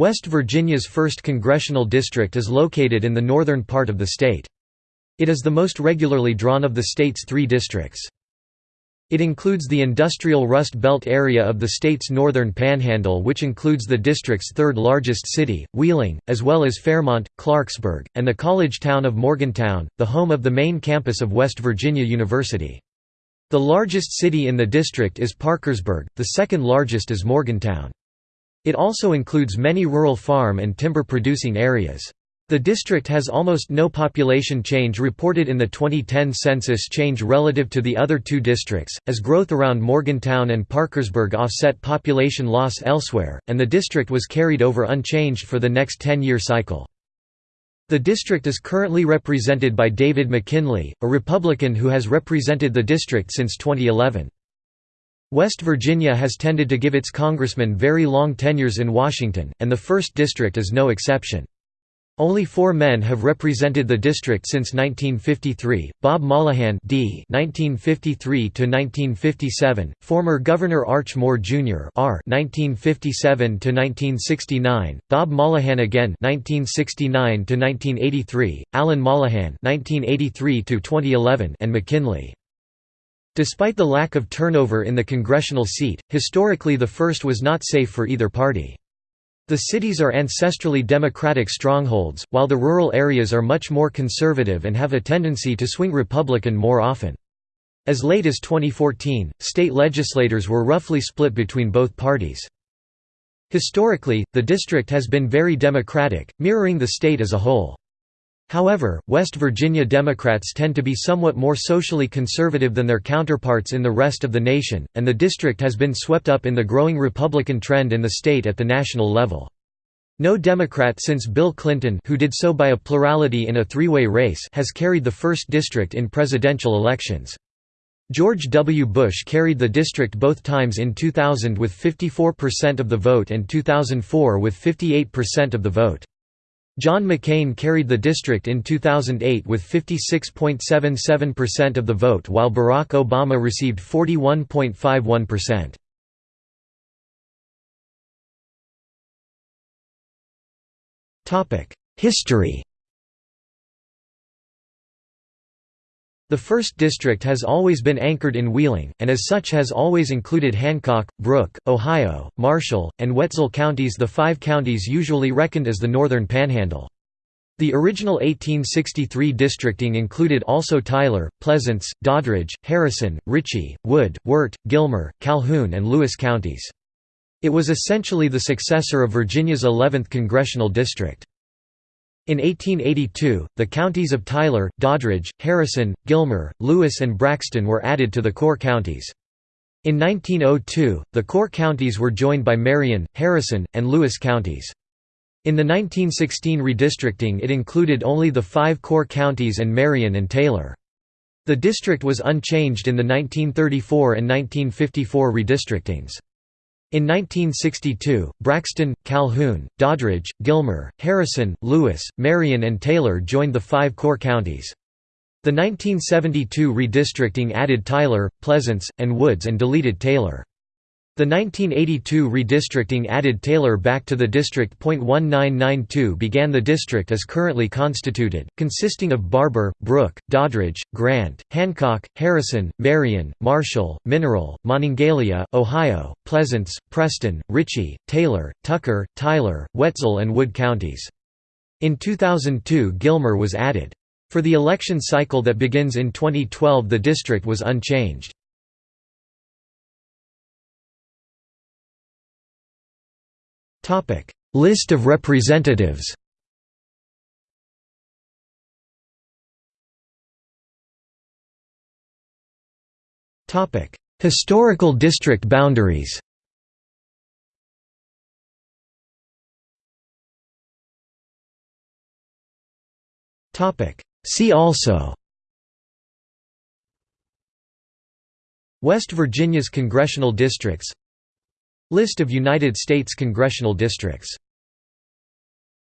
West Virginia's 1st Congressional District is located in the northern part of the state. It is the most regularly drawn of the state's three districts. It includes the industrial Rust Belt area of the state's northern panhandle which includes the district's third largest city, Wheeling, as well as Fairmont, Clarksburg, and the college town of Morgantown, the home of the main campus of West Virginia University. The largest city in the district is Parkersburg, the second largest is Morgantown. It also includes many rural farm and timber-producing areas. The district has almost no population change reported in the 2010 census change relative to the other two districts, as growth around Morgantown and Parkersburg offset population loss elsewhere, and the district was carried over unchanged for the next 10-year cycle. The district is currently represented by David McKinley, a Republican who has represented the district since 2011. West Virginia has tended to give its congressmen very long tenures in Washington, and the 1st District is no exception. Only four men have represented the district since 1953, Bob Mollohan D. 1953–1957, former Governor Arch Moore Jr. R. 1957–1969, Bob Mollohan again 1969–1983, Alan Mollohan 1983–2011 and McKinley. Despite the lack of turnover in the congressional seat, historically the first was not safe for either party. The cities are ancestrally Democratic strongholds, while the rural areas are much more conservative and have a tendency to swing Republican more often. As late as 2014, state legislators were roughly split between both parties. Historically, the district has been very Democratic, mirroring the state as a whole. However, West Virginia Democrats tend to be somewhat more socially conservative than their counterparts in the rest of the nation, and the district has been swept up in the growing Republican trend in the state at the national level. No Democrat since Bill Clinton who did so by a plurality in a three-way race has carried the 1st District in presidential elections. George W. Bush carried the district both times in 2000 with 54% of the vote and 2004 with 58% of the vote. John McCain carried the district in 2008 with 56.77% of the vote while Barack Obama received 41.51%. History The 1st District has always been anchored in Wheeling, and as such has always included Hancock, Brooke, Ohio, Marshall, and Wetzel counties the five counties usually reckoned as the Northern Panhandle. The original 1863 districting included also Tyler, Pleasants, Doddridge, Harrison, Ritchie, Wood, Wirt, Gilmer, Calhoun and Lewis counties. It was essentially the successor of Virginia's 11th congressional district. In 1882, the counties of Tyler, Doddridge, Harrison, Gilmer, Lewis and Braxton were added to the core counties. In 1902, the core counties were joined by Marion, Harrison, and Lewis counties. In the 1916 redistricting it included only the five core counties and Marion and Taylor. The district was unchanged in the 1934 and 1954 redistrictings. In 1962, Braxton, Calhoun, Doddridge, Gilmer, Harrison, Lewis, Marion and Taylor joined the five core counties. The 1972 redistricting added Tyler, Pleasants, and Woods and deleted Taylor. The 1982 redistricting added Taylor back to the district. 1992 began the district as currently constituted, consisting of Barbour, Brooke, Doddridge, Grant, Hancock, Harrison, Marion, Marshall, Mineral, Monongalia, Ohio, Pleasants, Preston, Ritchie, Taylor, Tucker, Tyler, Wetzel and Wood counties. In 2002 Gilmer was added. For the election cycle that begins in 2012 the district was unchanged. List of representatives Topic: Historical district boundaries Topic: See also West Virginia's congressional districts List of United States congressional districts